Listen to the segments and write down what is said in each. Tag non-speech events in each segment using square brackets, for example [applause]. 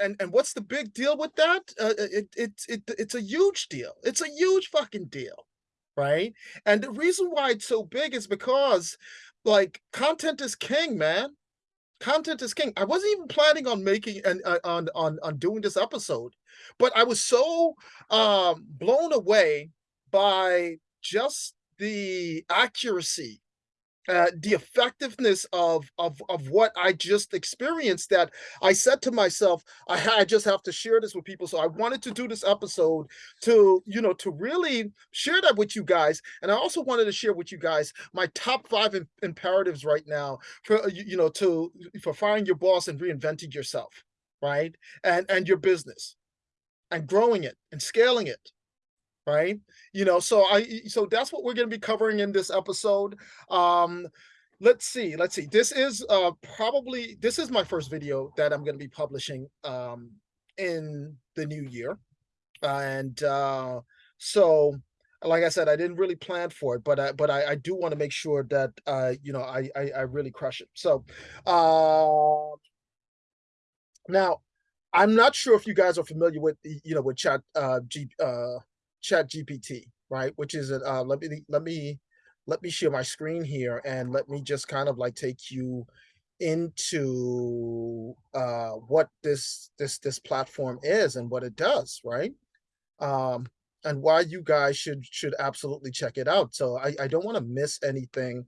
and and what's the big deal with that? Uh, it it it it's a huge deal. It's a huge fucking deal, right? And the reason why it's so big is because, like, content is king, man. Content is king. I wasn't even planning on making and uh, on on on doing this episode, but I was so um blown away by just the accuracy uh, the effectiveness of of of what I just experienced that I said to myself, I, I just have to share this with people. So I wanted to do this episode to, you know, to really share that with you guys. And I also wanted to share with you guys my top five in, imperatives right now for, uh, you, you know, to for firing your boss and reinventing yourself, right? And and your business and growing it and scaling it right? You know, so I so that's what we're going to be covering in this episode. Um let's see, let's see. This is uh probably this is my first video that I'm going to be publishing um in the new year. And uh so like I said, I didn't really plan for it, but I, but I, I do want to make sure that uh, you know I, I I really crush it. So, uh, now I'm not sure if you guys are familiar with you know with Chat uh, G, uh, Chat GPT, right? Which is uh, let me let me let me share my screen here and let me just kind of like take you into uh, what this this this platform is and what it does, right? Um, and why you guys should should absolutely check it out. So I, I don't want to miss anything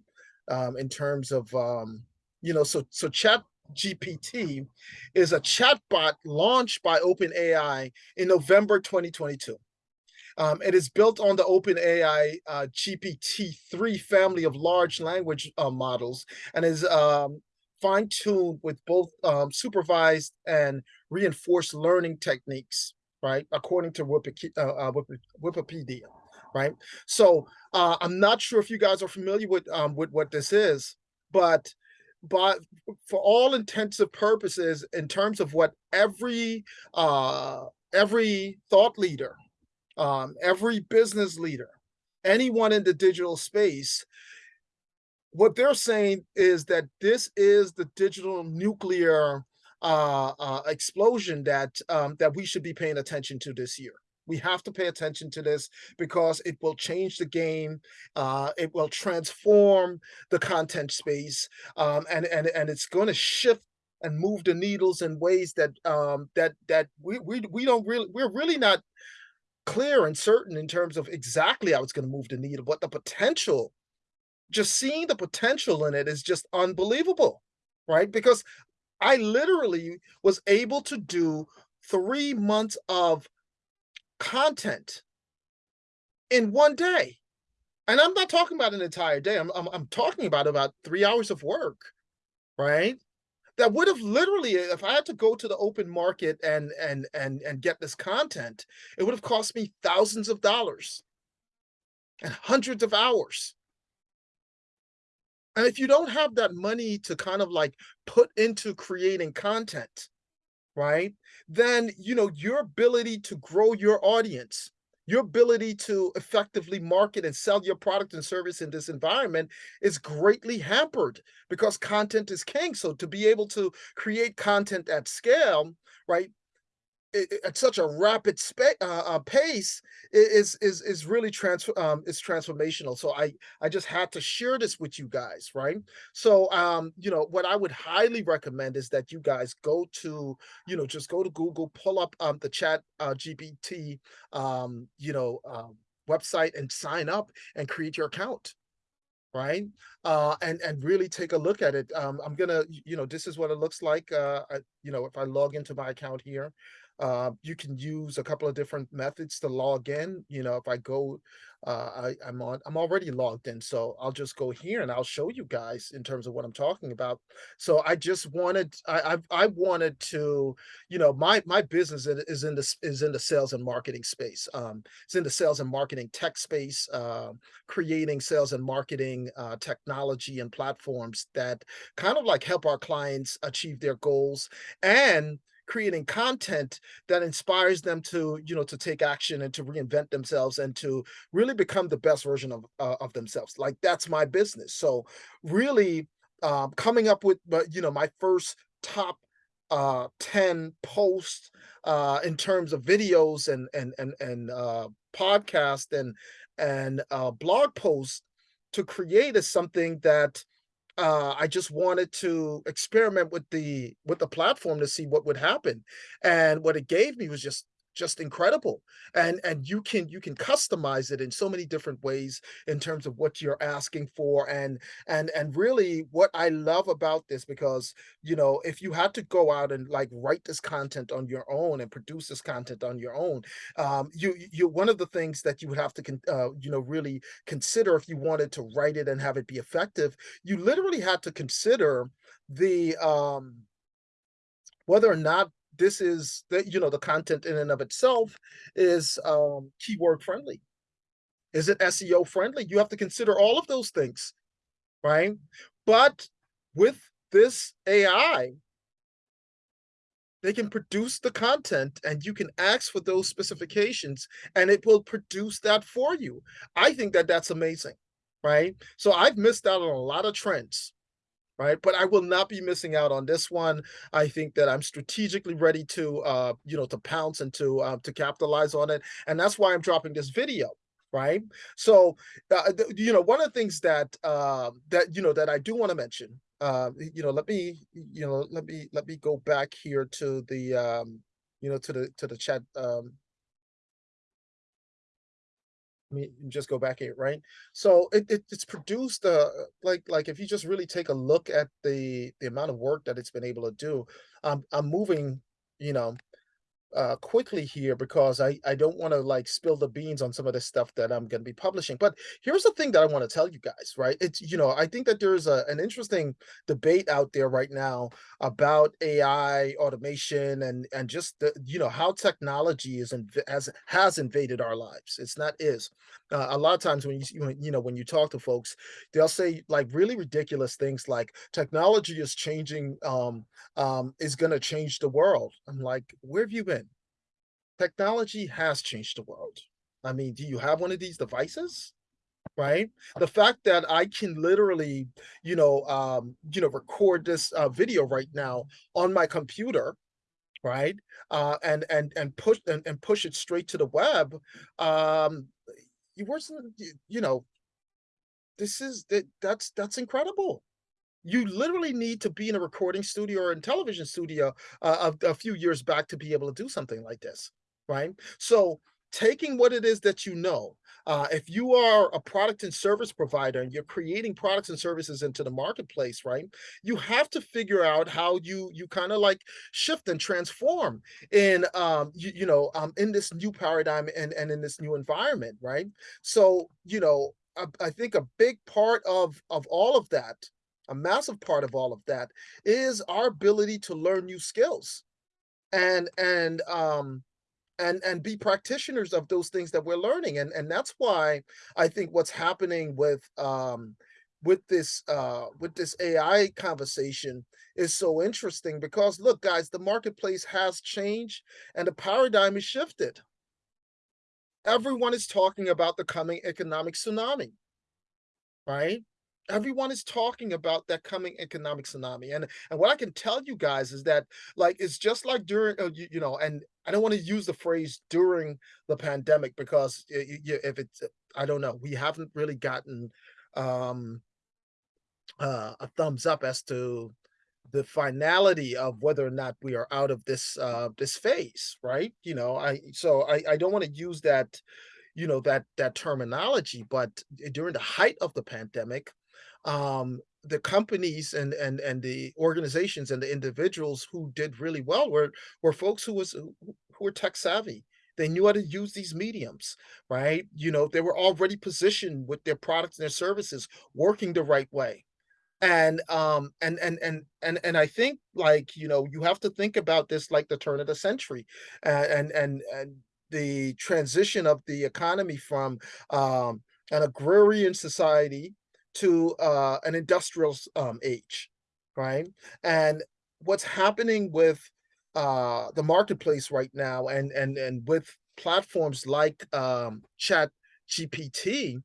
um, in terms of um, you know so so chat GPT is a chatbot launched by OpenAI in November 2022. Um, it is built on the OpenAI uh, GPT-3 family of large language uh, models and is um, fine-tuned with both um, supervised and reinforced learning techniques, right? According to uh, uh, Wikipedia, right? So uh, I'm not sure if you guys are familiar with um, with what this is, but but for all intensive purposes, in terms of what every every thought leader um, every business leader, anyone in the digital space, what they're saying is that this is the digital nuclear uh, uh, explosion that um, that we should be paying attention to this year. We have to pay attention to this because it will change the game. Uh, it will transform the content space, um, and and and it's going to shift and move the needles in ways that um, that that we we we don't really we're really not clear and certain in terms of exactly how it's going to move the needle, but the potential, just seeing the potential in it is just unbelievable, right? Because I literally was able to do three months of content in one day. And I'm not talking about an entire day. I'm, I'm, I'm talking about about three hours of work, right? That would have literally if i had to go to the open market and and and and get this content it would have cost me thousands of dollars and hundreds of hours. And if you don't have that money to kind of like put into creating content right then you know your ability to grow your audience your ability to effectively market and sell your product and service in this environment is greatly hampered because content is king. So to be able to create content at scale, right, at such a rapid uh, uh, pace is is is really trans um, is transformational. So I I just had to share this with you guys, right? So um, you know what I would highly recommend is that you guys go to you know just go to Google, pull up um, the Chat uh, GPT um, you know um, website and sign up and create your account right uh and and really take a look at it um i'm gonna you know this is what it looks like uh I, you know if i log into my account here uh, you can use a couple of different methods to log in. You know, if I go, uh, I, I'm on, I'm already logged in, so I'll just go here and I'll show you guys in terms of what I'm talking about. So I just wanted, I, I, I wanted to, you know, my my business is in this is in the sales and marketing space. Um, it's in the sales and marketing tech space, uh, creating sales and marketing uh, technology and platforms that kind of like help our clients achieve their goals and creating content that inspires them to you know to take action and to reinvent themselves and to really become the best version of uh, of themselves. Like that's my business. So really um, coming up with you know my first top uh, 10 posts, uh, in terms of videos and and and and, uh, podcast and and, uh, blog posts to create is something that, uh, I just wanted to experiment with the with the platform to see what would happen, and what it gave me was just just incredible, and and you can you can customize it in so many different ways in terms of what you're asking for, and and and really what I love about this because, you know, if you had to go out and, like, write this content on your own and produce this content on your own, um, you you one of the things that you would have to uh, you know, really consider if you wanted to write it and have it be effective, you literally had to consider the, um whether or not this is the you know, the content in and of itself is, um, keyword friendly. Is it SEO friendly? You have to consider all of those things, right? But with this AI they can produce the content and you can ask for those specifications and it will produce that for you. I think that that's amazing, right? So I've missed out on a lot of trends, right? But I will not be missing out on this one. I think that I'm strategically ready to, uh, you know, to pounce and to, uh, to capitalize on it. And that's why I'm dropping this video, right? So, uh, you know, one of the things that, uh, that, you know, that I do want to mention, uh, you know, let me, you know, let me, let me go back here to the, um, you know, to the, to the chat, um, me just go back here, right? So it, it it's produced uh like like if you just really take a look at the the amount of work that it's been able to do, um, I'm moving, you know, uh, quickly here because I, I don't want to like spill the beans on some of the stuff that I'm going to be publishing. But here's the thing that I want to tell you guys, right? It's, you know, I think that there's a, an interesting debate out there right now about AI automation and, and just the, you know, how technology is, inv has, has invaded our lives. It's not is. Uh, a lot of times when you, you know, when you talk to folks, they'll say like really ridiculous things like technology is changing, um, um, is going to change the world. I'm like, where have you been? Technology has changed the world. I mean, do you have one of these devices? Right? The fact that I can literally, you know, um, you know, record this uh, video right now on my computer, right? Uh, and and and push and, and push it straight to the web. Um, you wasn't, you know, this is that that's that's incredible. You literally need to be in a recording studio or in television studio uh, a, a few years back to be able to do something like this right? So taking what it is that you know, uh, if you are a product and service provider and you're creating products and services into the marketplace, right? You have to figure out how you you kind of like shift and transform in um you, you know um in this new paradigm and and in this new environment, right? So you know I, I think a big part of of all of that, a massive part of all of that, is our ability to learn new skills and and um and and be practitioners of those things that we're learning and and that's why i think what's happening with um with this uh with this ai conversation is so interesting because look guys the marketplace has changed and the paradigm is shifted. Everyone is talking about the coming economic tsunami right? Everyone is talking about that coming economic tsunami and and what i can tell you guys is that like it's just like during uh, you, you know and i don't want to use the phrase during the pandemic because if it's i don't know we haven't really gotten um uh, a thumbs up as to the finality of whether or not we are out of this uh this phase right? You know i so i i don't want to use that you know that that terminology but during the height of the pandemic um, the companies and and and the organizations and the individuals who did really well were were folks who was who were tech savvy. They knew how to use these mediums, right? You know, they were already positioned with their products and their services working the right way. And um and and and and and I think like, you know, you have to think about this like the turn of the century and and and the transition of the economy from um an agrarian society to uh, an industrial um, age, right? And what's happening with uh, the marketplace right now, and and and with platforms like um, Chat GPT,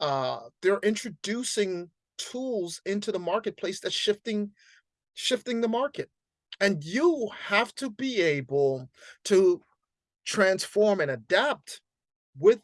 uh, they're introducing tools into the marketplace that's shifting shifting the market And you have to be able to transform and adapt with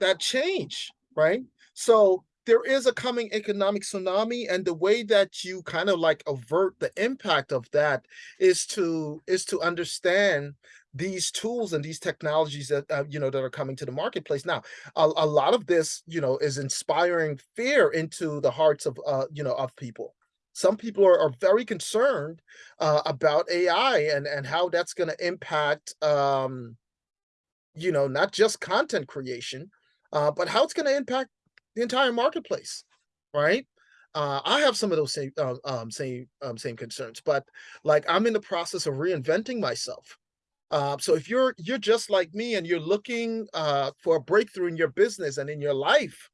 that change, right? So there is a coming economic tsunami and the way that you kind of like avert the impact of that is to is to understand these tools and these technologies that uh, you know that are coming to the marketplace. Now a, a lot of this you know is inspiring fear into the hearts of uh you know of people. Some people are, are very concerned uh, about ai and and how that's going to impact um you know not just content creation uh, but how it's going to impact the entire marketplace, right? Uh, I have some of those same um, um, same um, same concerns, but like I'm in the process of reinventing myself. Uh, so if you're you're just like me and you're looking uh, for a breakthrough in your business and in your life,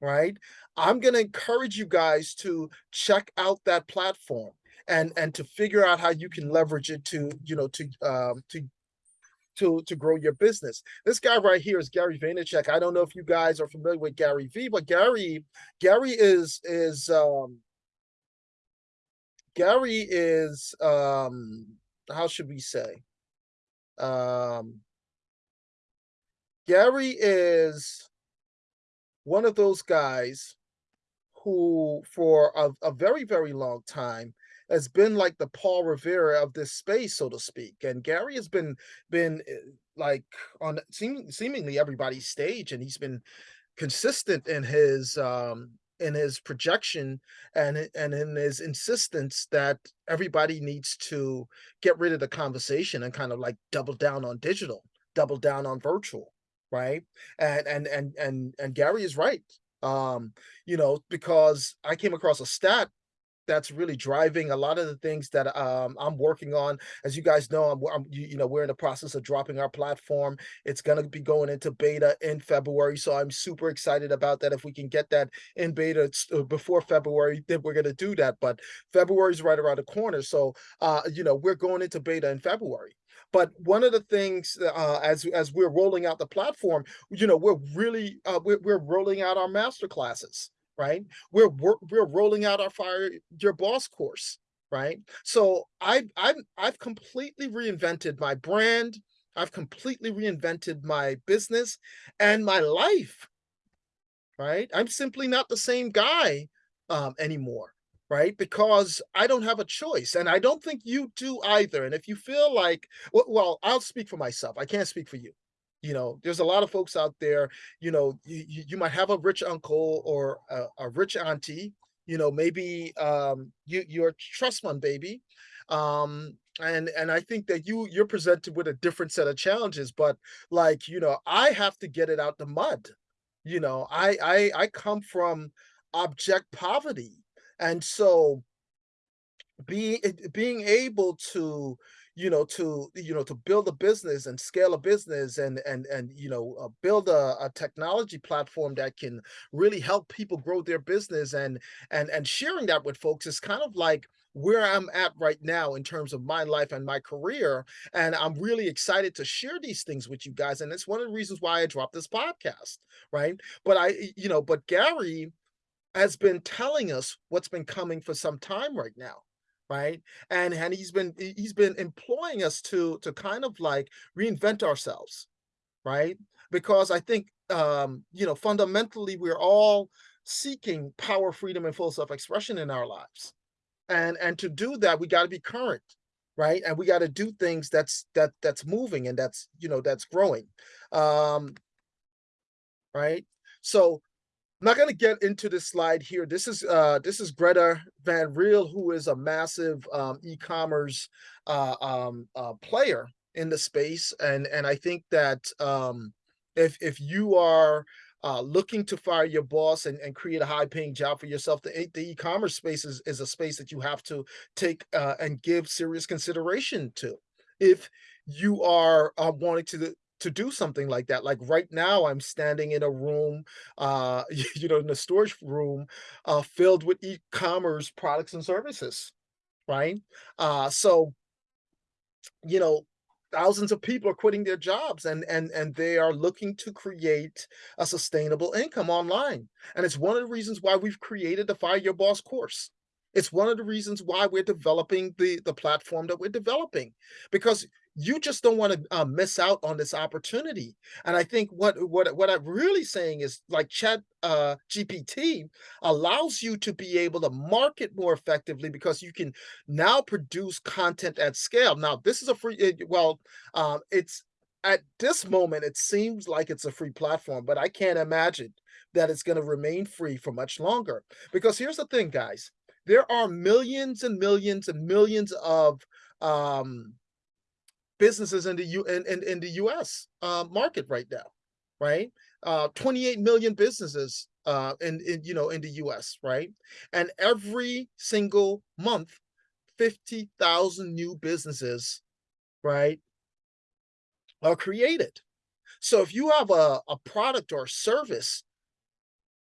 right? I'm going to encourage you guys to check out that platform and and to figure out how you can leverage it to you know to um, to to to grow your business. This guy right here is Gary Vaynerchuk. I don't know if you guys are familiar with Gary V, but Gary Gary is is um Gary is um how should we say? Um Gary is one of those guys who for a, a very very long time has been like the Paul Revere of this space, so to speak. And Gary has been been eh, like on seem, seemingly everybody's stage, and he's been consistent in his um in his projection and and in his insistence that everybody needs to get rid of the conversation and kind of like double down on digital, double down on virtual, right? And and and and and Gary is right. Um, you know, because I came across a stat that's really driving a lot of the things that um, I'm working on. As you guys know, I'm, I'm you, know we're in the process of dropping our platform. It's going to be going into beta in February, so I'm super excited about that. If we can get that in beta uh, before February, then we're going to do that. But February is right around the corner, so uh, you know we're going into beta in February. But one of the things uh, as as we're rolling out the platform, you know, we're really uh, we're, we're rolling out our master classes right? We're we're, rolling out our fire your boss course, right? So I I've I've completely reinvented my brand. I've completely reinvented my business and my life, right? I'm simply not the same guy um, anymore, right? Because I don't have a choice, and I don't think you do either. And if you feel like, well, well I'll speak for myself. I can't speak for you. You know, there's a lot of folks out there, you know, you, you might have a rich uncle or a, a rich auntie, you know, maybe um, you, you're a trust fund baby. Um, and and I think that you you're presented with a different set of challenges, but like, you know, I have to get it out the mud. You know, I I I come from object poverty. And so being being able to you know to you know to build a business and scale a business and and and you know uh, build a, a technology platform that can really help people grow their business and and and sharing that with folks is kind of like where I'm at right now in terms of my life and my career. And I'm really excited to share these things with you guys. And it's one of the reasons why I dropped this podcast, right? But I, you know, but Gary has been telling us what's been coming for some time right now right? And and he's been he's been employing us to to kind of like reinvent ourselves right? Because i think um you know fundamentally we're all seeking power freedom and full self-expression in our lives. And and to do that we got to be current right? And we got to do things that's that that's moving and that's you know that's growing um right? So I'm not going to get into this slide here. This is uh, this is Greta Van Riel, who is a massive um, e-commerce uh, um, uh, player in the space, and and I think that um, if if you are uh, looking to fire your boss and, and create a high-paying job for yourself, the the e-commerce space is is a space that you have to take uh, and give serious consideration to. If you are uh, wanting to to do something like that. Like right now, I'm standing in a room, uh, [laughs] you know, in a storage room, uh, filled with e-commerce products and services, right? Uh, so, you know, thousands of people are quitting their jobs and and and they are looking to create a sustainable income online. And it's one of the reasons why we've created the Fire Your Boss course It's one of the reasons why we're developing the the platform that we're developing, because you just don't wanna, uh, miss out on this opportunity, and I think what what what I'm really saying is, like, Chat, uh, GPT allows you to be able to market more effectively because you can now produce content at scale. Now, this is a free eh, well, um, it's at this moment, it seems like it's a free platform, but I can't imagine that it's gonna remain free for much longer, because here's the thing, guys, there are millions and millions and millions of, um businesses in the U in in in the US, uh, market right now, right? Uh, 28,000,000 businesses, uh, in in, you know, in the US, right? And every single month, 50,000 new businesses, right, are created. So if you have a a product or service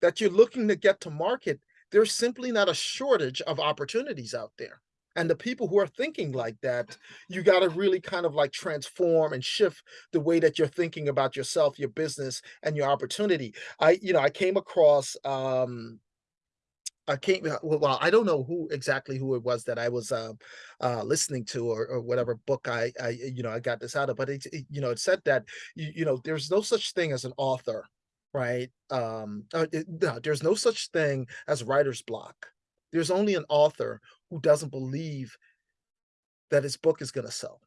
that you're looking to get to market, there's simply not a shortage of opportunities out there. And the people who are thinking like that, you gotta really kind of like transform and shift the way that you're thinking about yourself, your business, and your opportunity. I you know, I came across, um I came uh, well well, I don't know who exactly who it was that I was, uh, uh, listening to or or whatever book I I, you know, I got this out of, but it it you know, it said that, you you know, there's no such thing as an author, right? Um, uh, it no, there's no such thing as writer's block. There's only an author who doesn't believe that his book is gonna sell.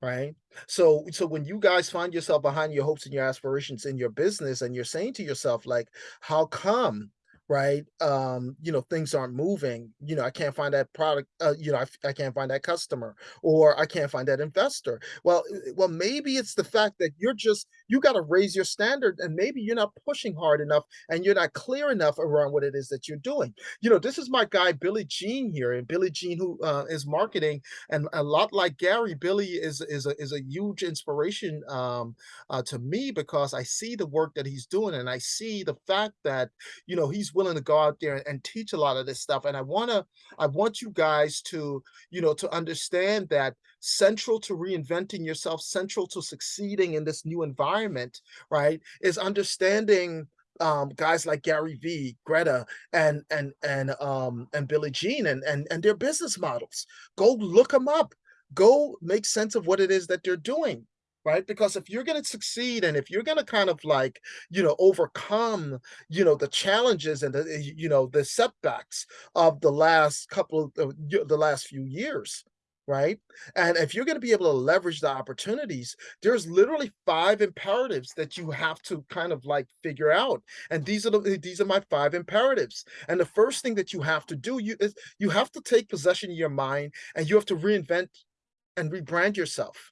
Right? So so when you guys find yourself behind your hopes and your aspirations in your business and you're saying to yourself, like, "How come," right, um, you know, "things aren't moving?" You know, "I can't find that product," uh, you know, "I I can't find that customer," or "I can't find that investor." Well, eh, well, maybe it's the fact that you're just you gotta raise your standard and maybe you're not pushing hard enough and you're not clear enough around what it is that you're doing. You know, this is my guy, Billy Gene here, and Billy Gene who, uh, is marketing, and a lot like Gary, Billy is is a is a huge inspiration, um, uh, to me because I see the work that he's doing, and I see the fact that, you know, he's willing to go out there and teach a lot of this stuff, and I wanna I want you guys to, you know, to understand that central to reinventing yourself, central to succeeding in this new environment, right, is understanding, um, guys like Gary Vee, Greta, and and and, um, and Billy Gene and and and their business models. Go look them up. Go make sense of what it is that they're doing, right? Because if you're gonna succeed and if you're gonna kind of like, you know, overcome, you know, the challenges and the, you know, the setbacks of the last couple of of the last few years, right? And if you're gonna be able to leverage the opportunities, there's literally 5 imperatives that you have to kind of like figure out, and these are the eh, these are my 5 imperatives, and the first thing that you have to do you is you have to take possession of your mind, and you have to reinvent and rebrand yourself.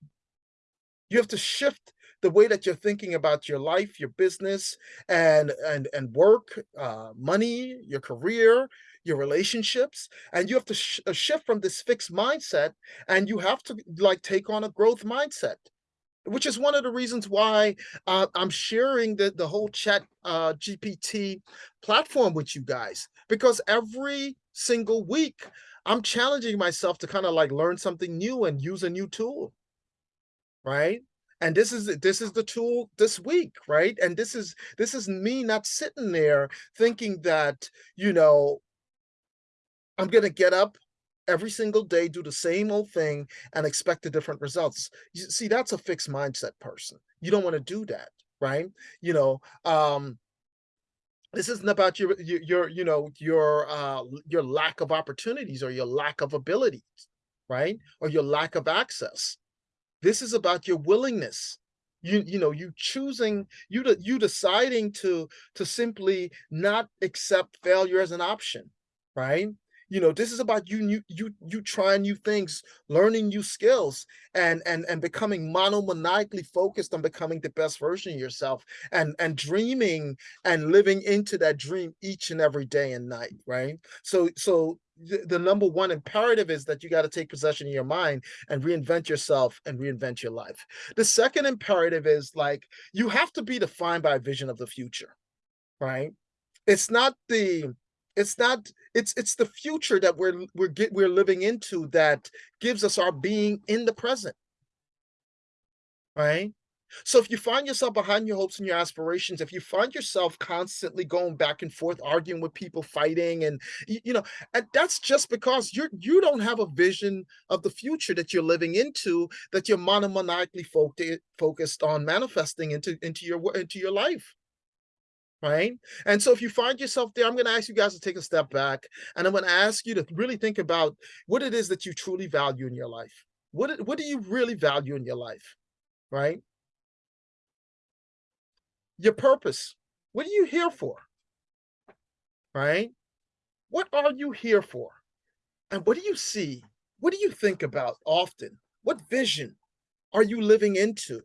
You have to shift the way that you're thinking about your life, your business, and and and work, uh, money, your career, your relationships, and you have to sh uh, shift from this fixed mindset, and you have to, like, take on a growth mindset, which is one of the reasons why, uh, I'm sharing the the whole Chat, uh, GPT platform with you guys, because every single week, I'm challenging myself to kinda, like, learn something new and use a new tool. Right? And this is this is the tool this week, right? And this is this is me not sitting there thinking that, you know I'm gonna get up every single day, do the same old thing, and expect the different results. You see, that's a fixed mindset person. You don't wanna do that, right? You know, um this isn't about your your your, you know, your, uh, your lack of opportunities or your lack of abilities, right? Or your lack of access. This is about your willingness. You you know, you choosing you de you deciding to to simply not accept failure as an option, right? You know, this is about you you you you trying new things, learning new skills, and and and becoming monomaniacally focused on becoming the best version of yourself, and and dreaming and living into that dream each and every day and night, right? So so the number 1 imperative is that you gotta take possession of your mind and reinvent yourself and reinvent your life. The 2nd imperative is, like, you have to be defined by a vision of the future, right? It's not the it's not it's it's the future that we're we're get we're living into that gives us our being in the present. Right? So if you find yourself behind your hopes and your aspirations, if you find yourself constantly going back and forth, arguing with people, fighting, and you know, and that's just because you're you don't have a vision of the future that you're living into, that you're monomaniacally focused focused on manifesting into into your into your life. Right. And so if you find yourself there, I'm going to ask you guys to take a step back and I'm going to ask you to really think about what it is that you truly value in your life. What, what do you really value in your life? Right your purpose. What are you here for? Right? What are you here for? And what do you see? What do you think about often? What vision are you living into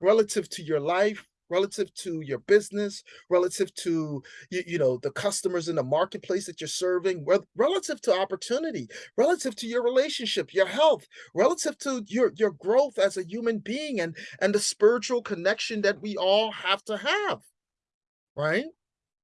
relative to your life, relative to your business, relative to you, you know the customers in the marketplace that you're serving, relative to opportunity, relative to your relationship, your health, relative to your your growth as a human being and and the spiritual connection that we all have to have, right?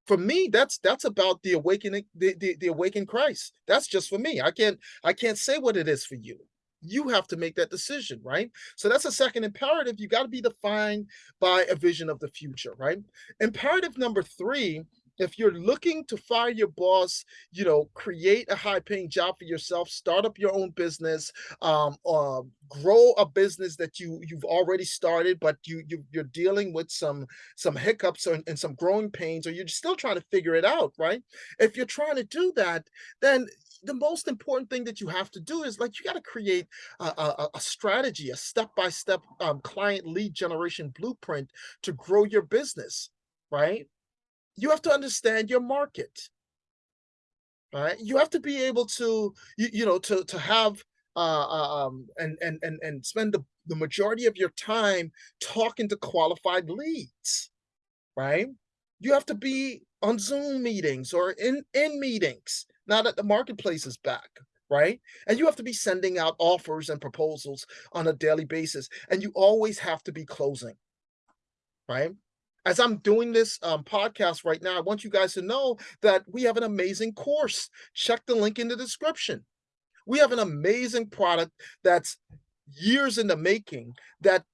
For me, that's that's about the awakening, the, the the awakened Christ. That's just for me. I can't I can't say what it is for you. You have to make that decision, right? So that's a second imperative. You got to be defined by a vision of the future, right? Imperative number three, if you're looking to fire your boss, you know, create a high paying job for yourself, start up your own business, um, uh, grow a business that you you've already started, but you, you you're dealing with some some hiccups and, and some growing pains, or you're still trying to figure it out, right? If you're trying to do that, then the most important thing that you have to do is like you got to create a, a, a strategy, a step-by-step um, client lead generation blueprint to grow your business, right? You have to understand your market, right? You have to be able to, you, you know, to to have uh, uh, um, and and and and spend the, the majority of your time talking to qualified leads right? You have to be on Zoom meetings or in in meetings now that the marketplace is back, right? And you have to be sending out offers and proposals on a daily basis, and you always have to be closing, right? As I'm doing this um, podcast right now, I want you guys to know that we have an amazing course. Check the link in the description. We have an amazing product that's years in the making that's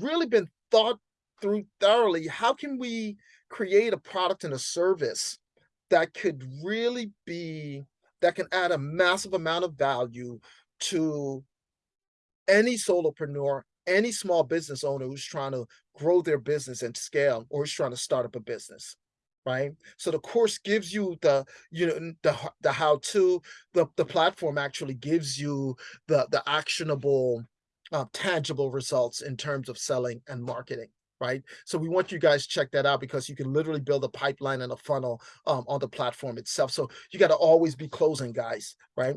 really been thought through thoroughly. How can we create a product and a service that could really be that can add a massive amount of value to any solopreneur, any small business owner who's trying to grow their business and scale or is trying to start up a business right? So the course gives you the you know the the how to the the platform actually gives you the the actionable uh, tangible results in terms of selling and marketing right? So we want you guys check that out because you can literally build a pipeline and a funnel um, on the platform itself. So you got to always be closing guys right?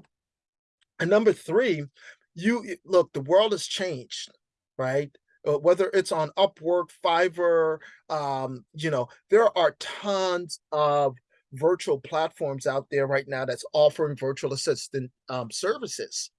And number three you look the world has changed right? Uh, whether it's on Upwork, Fiverr, um, you know, there are tons of virtual platforms out there right now that's offering virtual assistant um, services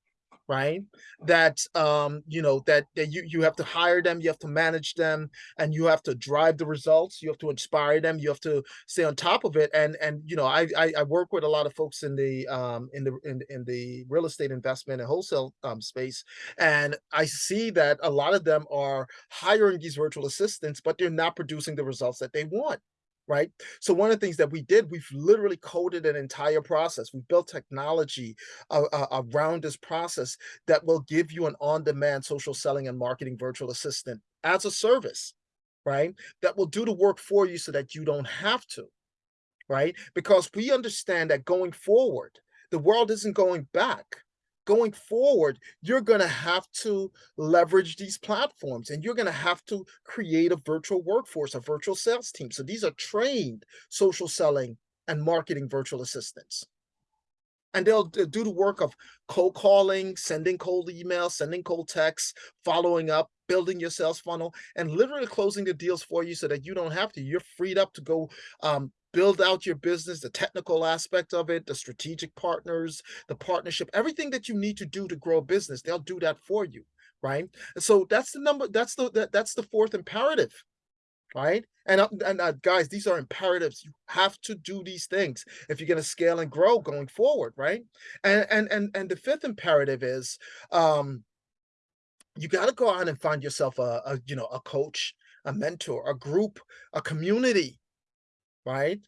right? That um, you know, that that you you have to hire them, you have to manage them, and you have to drive the results. You have to inspire them. You have to stay on top of it. And and you know, I I, I work with a lot of folks in the um in the in, in the real estate investment and wholesale um space, and I see that a lot of them are hiring these virtual assistants, but they're not producing the results that they want right? So one of the things that we did, we've literally coded an entire process. We built technology uh, uh, around this process that will give you an on-demand social selling and marketing virtual assistant as a service, right? That will do the work for you so that you don't have to, right? Because we understand that going forward, the world isn't going back going forward, you're going to have to leverage these platforms and you're going to have to create a virtual workforce, a virtual sales team. So these are trained social selling and marketing virtual assistants. And they'll do the work of cold calling, sending cold emails, sending cold texts, following up, building your sales funnel, and literally closing the deals for you so that you don't have to. You're freed up to go um, build out your business, the technical aspect of it, the strategic partners, the partnership, everything that you need to do to grow a business, they'll do that for you, right? And so that's the number, that's the that, that's the fourth imperative, right? And uh, and uh, guys, these are imperatives. You have to do these things if you're going to scale and grow going forward, right? And and and and the fifth imperative is um you gotta go out and find yourself a a, you know, a coach, a mentor, a group, a community, right?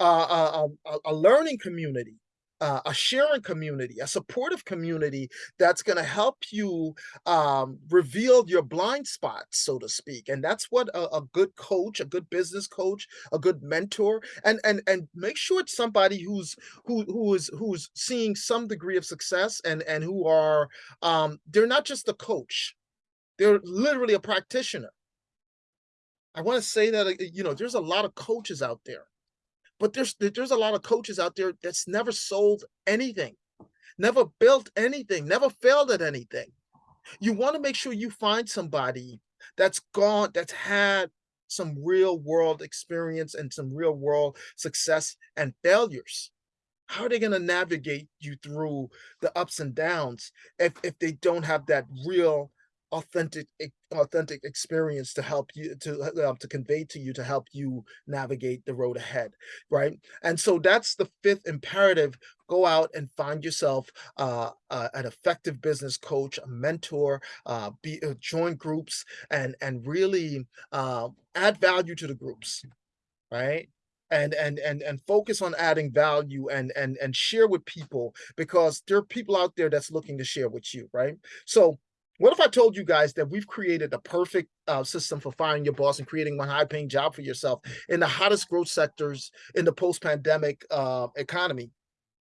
A a a a learning community, uh, a sharing community, a supportive community that's gonna help you, um, reveal your blind spots, so to speak, and that's what a a good coach, a good business coach, a good mentor and and and make sure it's somebody who's who who is who's seeing some degree of success and and who are, um they're not just a coach, they're literally a practitioner. I wanna say that, uh, you know, there's a lot of coaches out there, but there's there's a lot of coaches out there that's never sold anything, never built anything, never failed at anything. You wanna make sure you find somebody that's gone that's had some real world experience and some real world success and failures. How are they gonna navigate you through the ups and downs if if they don't have that real authentic authentic experience to help you to, uh, um, to convey to you to help you navigate the road ahead, right? And so that's the 5th imperative, go out and find yourself, uh, uh, an effective business coach, a mentor, uh, be uh, join groups and and really, uh, add value to the groups, right? And and and and focus on adding value and and and share with people because there are people out there that's looking to share with you, right? So, what if I told you guys that we've created the perfect, uh, system for firing your boss and creating one high-paying job for yourself in the hottest growth sectors in the post-pandemic, uh, economy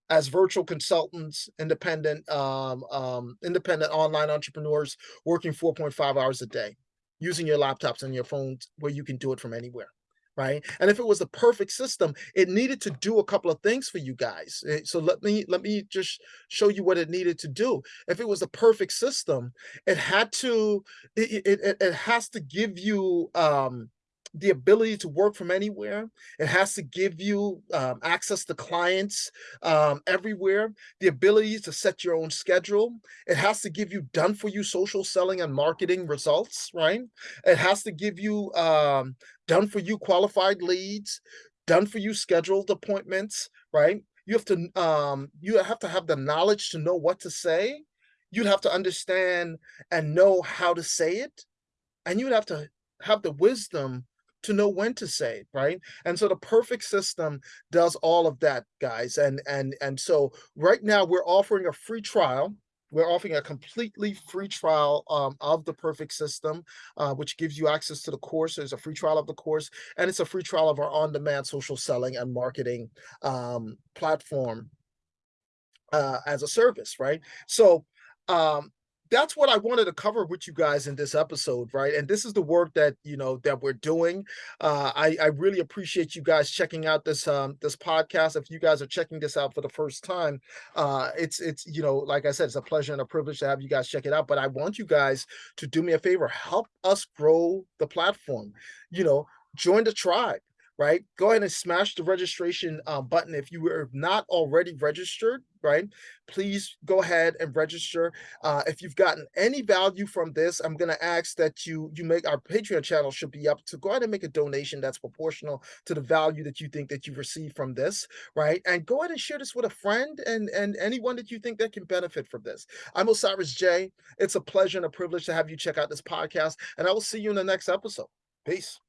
as virtual consultants, independent, um, um, independent online entrepreneurs working 4.5 hours a day, using your laptops and your phones where you can do it from anywhere, right? And if it was the perfect system, it needed to do a couple of things for you guys, eh, so let me let me just show you what it needed to do. If it was a perfect system, it had to it it it it has to give you, um, the ability to work from anywhere. It has to give you, um, access to clients, um, everywhere, the ability to set your own schedule. It has to give you done for you social selling and marketing results, right? It has to give you, um, done for you qualified leads, done for you scheduled appointments, right? You have to um, you have to have the knowledge to know what to say. You'd have to understand and know how to say it, and you would have to have the wisdom to know when to say it, right? And so the perfect system does all of that, guys, and and and so right now we're offering a free trial. We're offering a completely free trial, um, of the perfect system, uh, which gives you access to the course. There's a free trial of the course, and it's a free trial of our on-demand social selling and marketing, um, platform uh, as a service, right? So, um, that's what I wanted to cover with you guys in this episode, right? And this is the work that, you know, that we're doing. Uh, I I really appreciate you guys checking out this, um, this podcast. If you guys are checking this out for the first time, uh, it's it's, you know, like I said, it's a pleasure and a privilege to have you guys check it out, but I want you guys to do me a favor, help us grow the platform, you know, join the tribe, right? Go ahead and smash the registration, uh, button if you are not already registered, right? Please go ahead and register. Uh, if you've gotten any value from this, I'm gonna ask that you you make our Patreon channel should be up to go ahead and make a donation that's proportional to the value that you think that you've received from this, right? And go ahead and share this with a friend and and anyone that you think that can benefit from this. I'm Osiris J. It's a pleasure and a privilege to have you check out this podcast, and I will see you in the next episode. Peace.